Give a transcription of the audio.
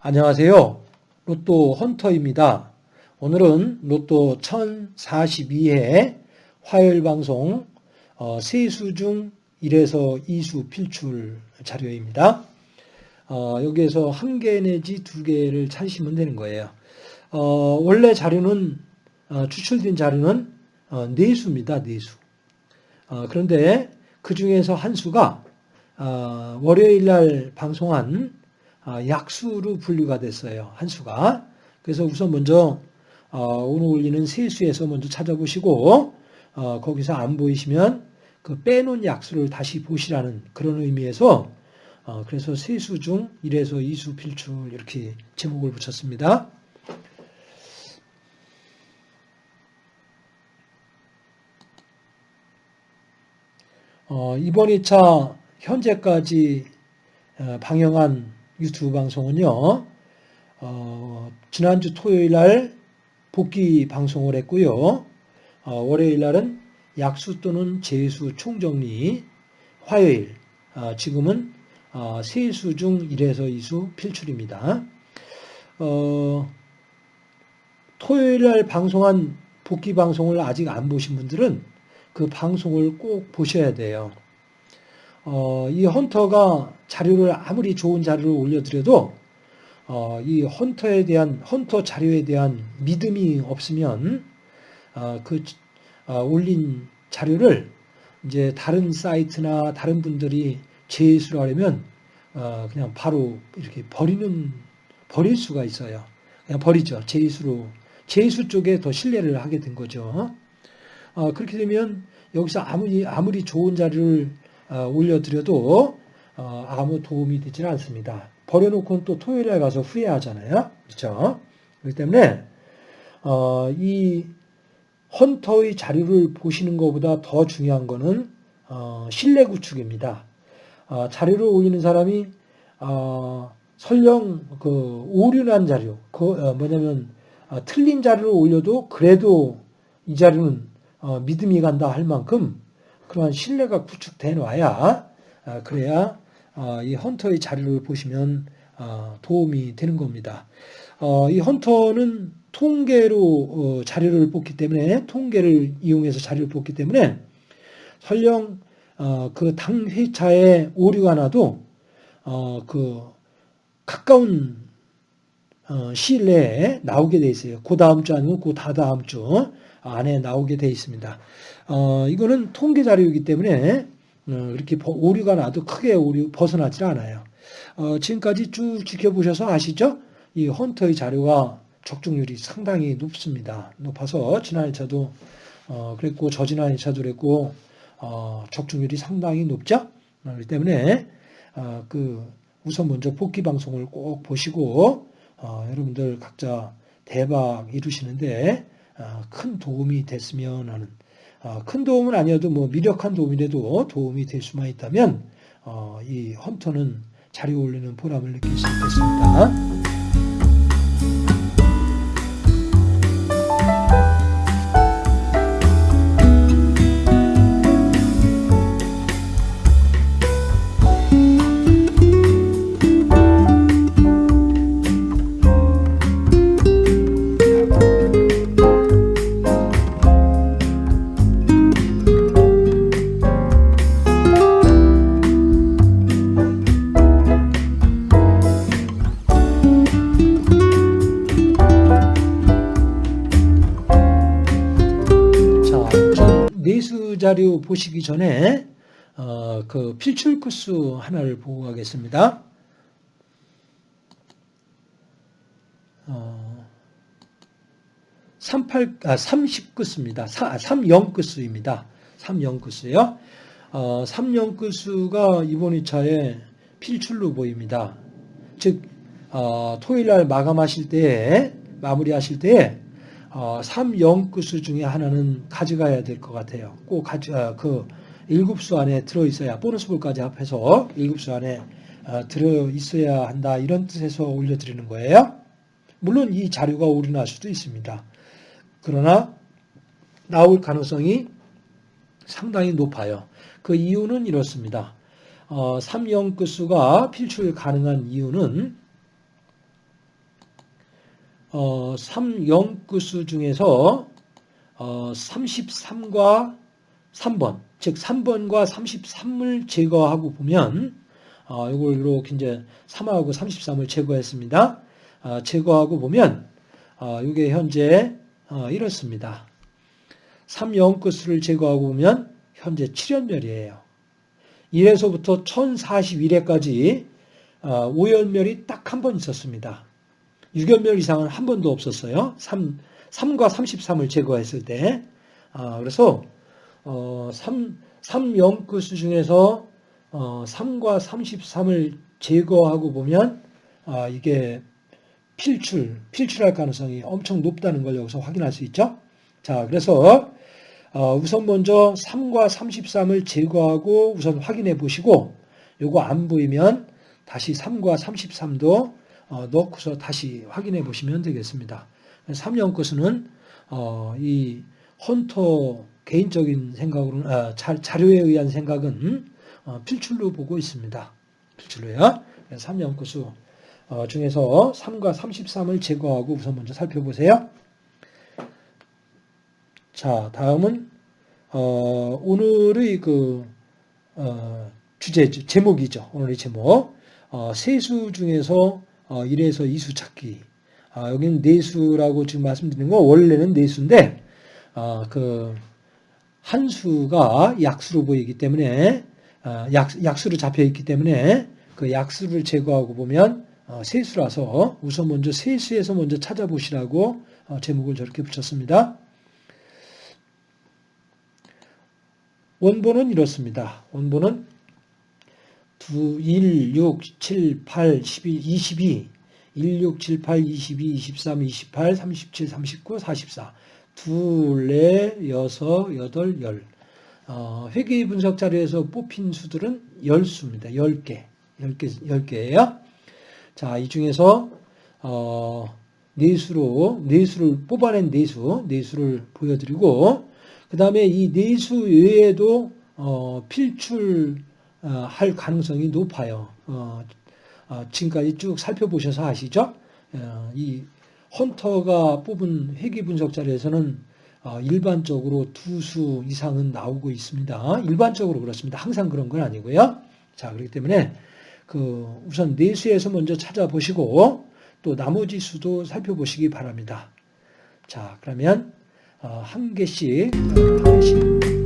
안녕하세요. 로또 헌터입니다. 오늘은 로또 1042회 화요일 방송 어, 세수 중 1에서 2수 필출 자료입니다. 어, 여기에서 한 개 내지 두 개를 찾으시면 되는 거예요. 어, 원래 자료는 어, 추출된 자료는 어, 네 수입니다. 네 수. 어, 그런데 그 중에서 한 수가 어, 월요일 날 방송한 어, 약수로 분류가 됐어요. 한 수가. 그래서 우선 먼저 어, 오늘 올리는 세 수에서 먼저 찾아보시고 어, 거기서 안 보이시면 그 빼놓은 약수를 다시 보시라는 그런 의미에서 그래서 세 수 중 1에서 2수 필출 이렇게 제목을 붙였습니다. 이번 2차 현재까지 방영한 유튜브 방송은요. 어, 지난주 토요일 날 복귀 방송을 했고요. 어, 월요일 날은 약수 또는 재수 총정리, 화요일 어, 지금은 어, 세수 중 1에서 2수 필출입니다. 어, 토요일 날 방송한 복귀 방송을 아직 안 보신 분들은 그 방송을 꼭 보셔야 돼요. 어, 이 헌터가 자료를 아무리 좋은 자료를 올려드려도 어, 이 헌터에 대한 헌터 자료에 대한 믿음이 없으면 어, 그 어, 올린 자료를 이제 다른 사이트나 다른 분들이 제수를 하려면 어, 그냥 바로 이렇게 버리는 버릴 수가 있어요. 그냥 버리죠. 제수로 제수 쪽에 더 신뢰를 하게 된 거죠. 어, 그렇게 되면 여기서 아무리 아무리 좋은 자료를 어, 올려드려도 어, 아무 도움이 되지는 않습니다. 버려놓고는 또 토요일에 가서 후회하잖아요. 그렇죠? 그렇기 때문에 어, 이 헌터의 자료를 보시는 것보다 더 중요한 것은 신뢰 구축입니다. 자료를 올리는 사람이 설령 그 오류난 자료, 그 뭐냐면 틀린 자료를 올려도 그래도 이 자료는 믿음이 간다 할 만큼 그러한 신뢰가 구축돼 놔야 아, 그래야 아, 이 헌터의 자료를 보시면 아, 도움이 되는 겁니다. 어, 이 헌터는 통계로 어, 자료를 뽑기 때문에 통계를 이용해서 자료를 뽑기 때문에 설령 어, 그당 회차에 오류가 나도 그 가까운 시일 내에 나오게 돼 있어요. 그 다음 주 아니면 그 다다음 주 안에 나오게 돼 있습니다. 어, 이거는 통계 자료이기 때문에 어, 이렇게 오류가 나도 크게 오류 벗어나질 않아요. 어, 지금까지 쭉 지켜보셔서 아시죠? 이 헌터의 자료가 적중률이 상당히 높습니다. 높아서 지난 1차도 어, 그랬고 저지난 1차도 그랬고 어, 적중률이 상당히 높죠. 어, 그렇기 때문에 어, 그 우선 먼저 복귀 방송을 꼭 보시고 어, 여러분들 각자 대박 이루시는데 어, 큰 도움이 됐으면 하는 어, 큰 도움은 아니어도 뭐 미력한 도움이라도 도움이 될 수만 있다면 어, 이 헌터는 자리 올리는 보람을 느낄 수 있겠습니다. 자료 보시기 전에 어, 그 필출 코스 하나를 보고 가겠습니다. 어, 38, 아, 30끝수입니다. 3영끝수입니다. 3영끝수요. 어, 3영끝수가 이번 2차에 필출로 보입니다. 즉, 어, 토요일 날 마감하실 때, 마무리하실 때, 어, 3영구수 중에 하나는 가져가야 될 것 같아요. 꼭 가져, 어, 그 7수 안에 들어있어야, 보너스볼까지 합해서 7수 안에 어, 들어있어야 한다. 이런 뜻에서 올려드리는 거예요. 물론 이 자료가 오류날 수도 있습니다. 그러나 나올 가능성이 상당히 높아요. 그 이유는 이렇습니다. 어, 3영 끝수가 필출 가능한 이유는 어, 3영 끝수 중에서 어, 33과 3번, 즉 3번과 33을 제거하고 보면 어, 이걸 이렇게 이제 3하고 33을 제거했습니다. 어, 제거하고 보면 어, 이게 현재 어, 이렇습니다. 3영 끝수를 제거하고 보면 현재 7연멸이에요. 1에서부터 1041회까지 어, 5연멸이 딱 한 번 있었습니다. 6연멸 이상은 한 번도 없었어요. 3, 3과 33을 제거했을 때. 아, 그래서 어, 3, 3영끝수 중에서 어, 3과 33을 제거하고 보면 아, 이게 필출, 필출할 가능성이 엄청 높다는 걸 여기서 확인할 수 있죠. 자, 그래서 어, 우선 먼저 3과 33을 제거하고 우선 확인해 보시고 요거 안 보이면 다시 3과 33도 어, 넣고서 다시 확인해 보시면 되겠습니다. 3년 것은 어, 이 헌터 개인적인 생각으로는 아, 자, 료에 의한 생각은 어, 필출로 보고 있습니다. 필출로요. 3년 것수 어, 중에서 3과 33을 제거하고 우선 먼저 살펴보세요. 자, 다음은 어, 오늘의 그 어, 주제 제목이죠. 오늘의 제목 어, 세수 중에서 어, 1에서 2수 찾기. 아, 여기는 내수라고 지금 말씀드린 거 원래는 내수인데 어, 그 한수가 약수로 보이기 때문에 어, 약, 약수로 잡혀 있기 때문에 그 약수를 제거하고 보면 어, 세수라서 우선 먼저 세수에서 먼저 찾아보시라고 어, 제목을 저렇게 붙였습니다. 원본은 이렇습니다. 원본은 2, 1, 6, 7, 8, 12, 22, 1, 6, 7, 8, 22, 23, 28, 37, 39, 44, 둘, 넷, 여섯, 여덟, 열. 어, 회계 분석 자료에서 뽑힌 수들은 열수입니다. 10개. 10개, 10개예요. 자, 이 중에서, 어, 내수로, 내수를, 뽑아낸 내수, 내수를 보여드리고, 그 다음에 이 내수 외에도 어, 필출 할 가능성이 높아요. 어, 어, 지금까지 쭉 살펴보셔서 아시죠? 어, 이 헌터가 뽑은 회계 분석 자료에서는 어, 일반적으로 두 수 이상은 나오고 있습니다. 일반적으로 그렇습니다. 항상 그런 건 아니고요. 자, 그렇기 때문에 그 우선 내수에서 먼저 찾아보시고 또 나머지 수도 살펴보시기 바랍니다. 자, 그러면 어, 한 개씩 한 개씩